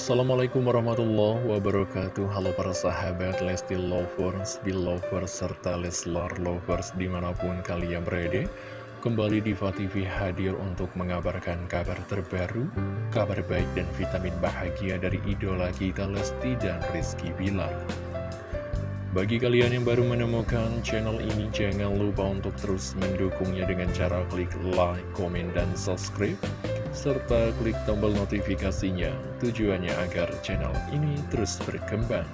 Assalamualaikum warahmatullahi wabarakatuh. Halo para sahabat Lesti Lovers, Belovers, serta Leslar Lovers di mana pun kalian berada. Kembali di TV hadir untuk mengabarkan kabar terbaru Kabar baik dan vitamin bahagia dari idola kita Lesti dan Rizky Bilar bagi kalian yang baru menemukan channel ini, jangan lupa untuk terus mendukungnya dengan cara klik like, komen, dan subscribe serta klik tombol notifikasinya tujuannya agar channel ini terus berkembang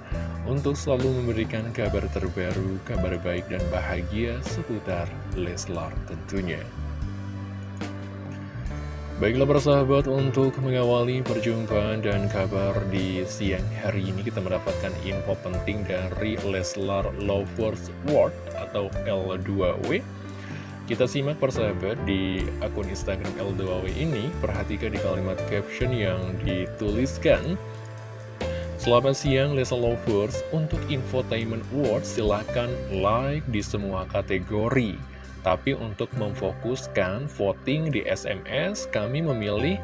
untuk selalu memberikan kabar terbaru, kabar baik dan bahagia seputar Leslar tentunya. Baiklah persahabat untuk mengawali perjumpaan dan kabar di siang hari ini kita mendapatkan info penting dari Leslar Lovers World atau L2W kita simak persahabat di akun Instagram L2W ini, perhatikan di kalimat caption yang dituliskan. Selamat siang Lesa Lovers, untuk Infotainment Awards silahkan like di semua kategori. Tapi untuk memfokuskan voting di SMS, kami memilih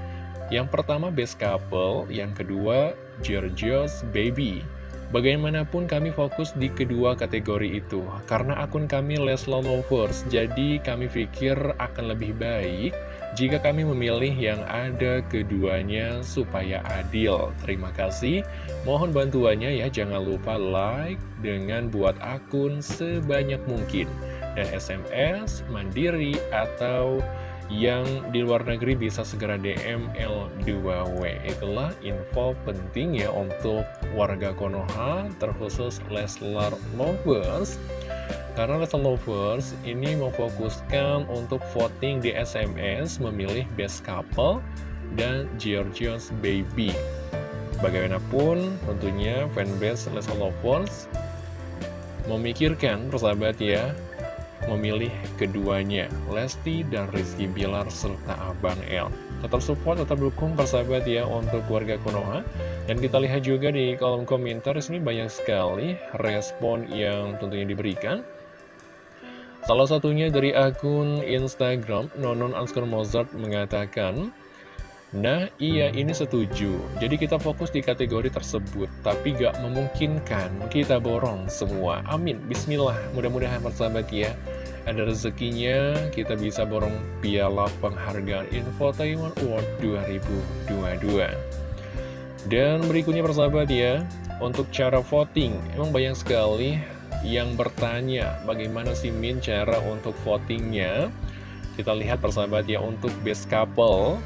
yang pertama Best Couple, yang kedua Georgios Baby. Bagaimanapun kami fokus di kedua kategori itu Karena akun kami Lesla Lovers Jadi kami pikir akan lebih baik Jika kami memilih yang ada keduanya supaya adil. Terima kasih. Mohon bantuannya ya Jangan lupa like dengan buat akun sebanyak mungkin Dan SMS, mandiri, atau yang di luar negeri bisa segera DM L2W itulah info penting ya untuk warga Konoha terkhusus Leslar Lovers. Karena Leslar Lovers ini memfokuskan untuk voting di SMS memilih best couple dan Georgios Baby. Bagaimanapun tentunya fanbase Leslar Lovers memikirkan persahabat ya memilih keduanya, Lesti dan Rizky Bilar serta Abang El. Tetap support, tetap dukung persahabat ya untuk keluarga Konoha. Dan kita lihat juga di kolom komentar ini banyak sekali respon yang tentunya diberikan. Salah satunya dari akun Instagram, Nonon Anskar Mozart mengatakan, Nah, iya ini setuju. Jadi kita fokus di kategori tersebut, tapi gak memungkinkan kita borong semua. Amin. Bismillah. Mudah-mudahan persahabat ya, ada rezekinya kita bisa borong piala penghargaan Infotainment Award 2022. Dan berikutnya persahabat ya, untuk cara voting, emang banyak sekali yang bertanya bagaimana sih Min cara untuk votingnya. Kita lihat persahabat ya, untuk best couple,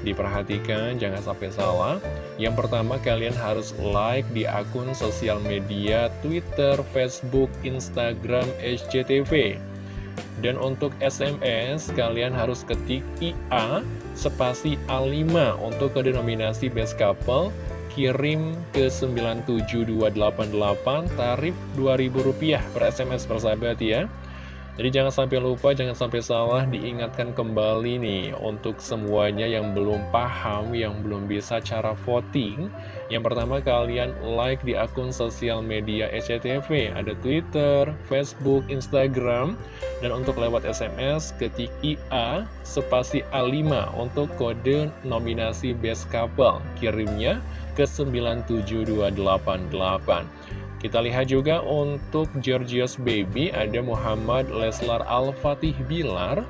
Diperhatikan, jangan sampai salah. Yang pertama, kalian harus like di akun sosial media Twitter, Facebook, Instagram, SCTV. Dan untuk SMS, kalian harus ketik IA spasi A5 untuk kode nominasi Best Couple kirim ke 97288 tarif Rp2.000 per SMS persahabat ya jadi jangan sampai lupa, jangan sampai salah diingatkan kembali nih untuk semuanya yang belum paham, yang belum bisa cara voting. Yang pertama kalian like di akun sosial media SCTV, ada Twitter, Facebook, Instagram, dan untuk lewat SMS ketik IA spasi A5 untuk kode nominasi Best Couple. Kirimnya ke 97288. Kita lihat juga untuk Georgios Baby ada Muhammad Leslar Al-Fatih Bilar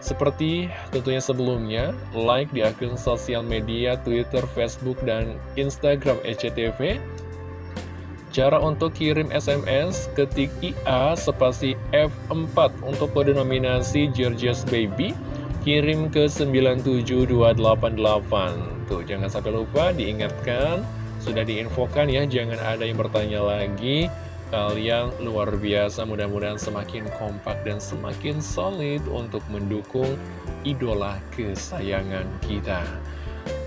seperti tentunya sebelumnya, like di akun sosial media Twitter, Facebook, dan Instagram SCTV. Cara untuk kirim SMS, ketik IA spasi F4 untuk kode nominasi Georgios Baby, kirim ke 97288. Tuh, jangan sampai lupa diingatkan sudah diinfokan ya, jangan ada yang bertanya lagi. Kalian luar biasa, mudah-mudahan semakin kompak dan semakin solid untuk mendukung idola kesayangan kita.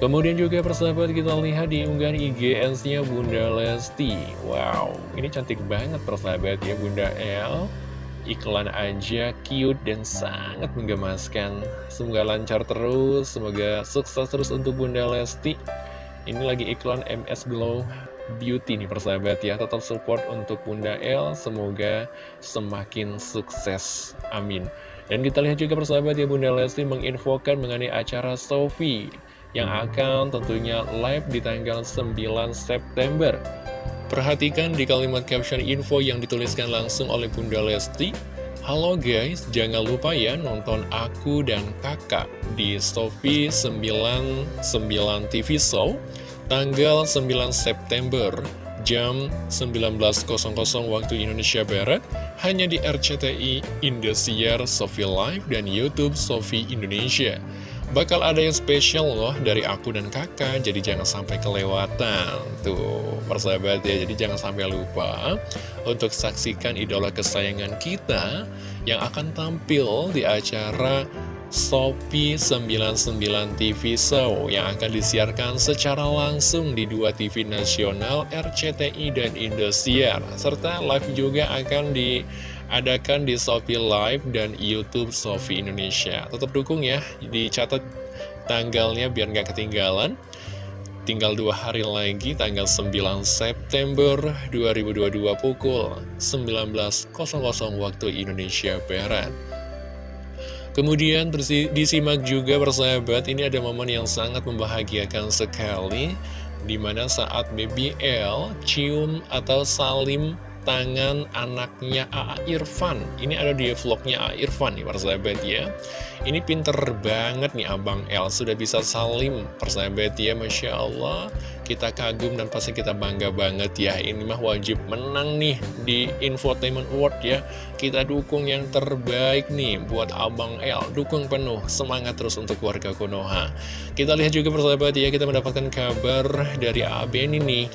Kemudian juga persahabat kita lihat di unggahan IGN-nya Bunda Lesti. Wow, ini cantik banget persahabat ya Bunda L. Iklan aja cute dan sangat menggemaskan. Semoga lancar terus, semoga sukses terus untuk Bunda Lesti. Ini lagi iklan MS Glow Beauty nih persahabat ya Tetap support untuk Bunda L Semoga semakin sukses Amin Dan kita lihat juga persahabat ya Bunda Lesti menginfokan mengenai acara Sofi yang akan tentunya live di tanggal 9 September. Perhatikan di kalimat caption info yang dituliskan langsung oleh Bunda Lesti. Halo guys, jangan lupa ya nonton aku dan kakak di Sofi 99 TV Show tanggal 9 September jam 19.00 waktu Indonesia Barat hanya di RCTI Indosiar Sofi Live dan Youtube Sofi Indonesia. Bakal ada yang spesial loh dari aku dan kakak, jadi jangan sampai kelewatan. Tuh, persahabat ya, jadi jangan sampai lupa untuk saksikan idola kesayangan kita yang akan tampil di acara Sopi 99 TV Show yang akan disiarkan secara langsung di dua TV nasional RCTI dan Indosiar serta live juga akan diadakan di Sopi Live dan YouTube Sofi Indonesia tetap dukung ya dicatat tanggalnya biar nggak ketinggalan Tinggal dua hari lagi, tanggal 9 September 2022 pukul 19.00 waktu Indonesia Barat. Kemudian disimak juga persahabat, ini ada momen yang sangat membahagiakan sekali Di mana saat BBL cium atau salim tangan anaknya A.A. Irfan Ini ada di vlognya A.A. Irfan nih persahabat ya Ini pinter banget nih Abang L Sudah bisa salim persahabat ya Masya Allah Kita kagum dan pasti kita bangga banget ya Ini mah wajib menang nih di Infotainment Award ya Kita dukung yang terbaik nih buat Abang L Dukung penuh, semangat terus untuk warga Konoha Kita lihat juga persahabat ya Kita mendapatkan kabar dari A.A. Beni nih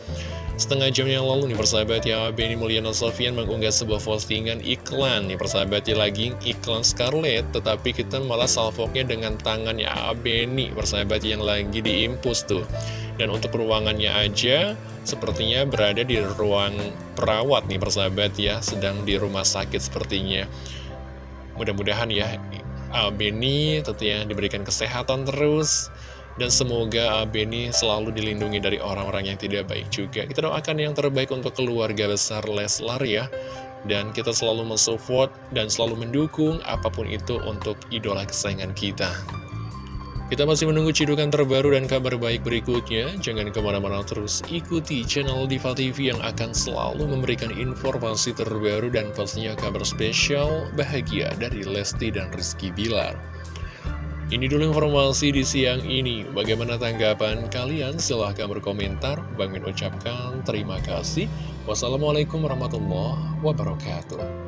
Setengah jam yang lalu nih persahabat ya Benny Mulyana Sofian mengunggah sebuah postingan iklan nih persahabat ya lagi iklan Scarlett Tetapi kita malah salvoknya dengan tangannya Benny persahabat yang lagi diimpus tuh. Dan untuk ruangannya aja sepertinya berada di ruang perawat nih persahabat ya Sedang di rumah sakit sepertinya. Mudah-mudahan ya Benny tentunya diberikan kesehatan terus dan semoga Beni selalu dilindungi dari orang-orang yang tidak baik juga. Kita doakan yang terbaik untuk keluarga besar Leslar ya. Dan kita selalu mensupport dan selalu mendukung apa pun itu untuk idola kesayangan kita. Kita masih menunggu cidukan terbaru dan kabar baik berikutnya. Jangan ke mana-mana terus ikuti channel Diva TV yang akan selalu memberikan informasi terbaru dan pastinya kabar spesial bahagia dari Lesti dan Rizky Bilar. Ini dulu informasi di siang ini. Bagaimana tanggapan kalian? Silahkan berkomentar. Bang Min ucapkan terima kasih. Wassalamualaikum warahmatullahi wabarakatuh.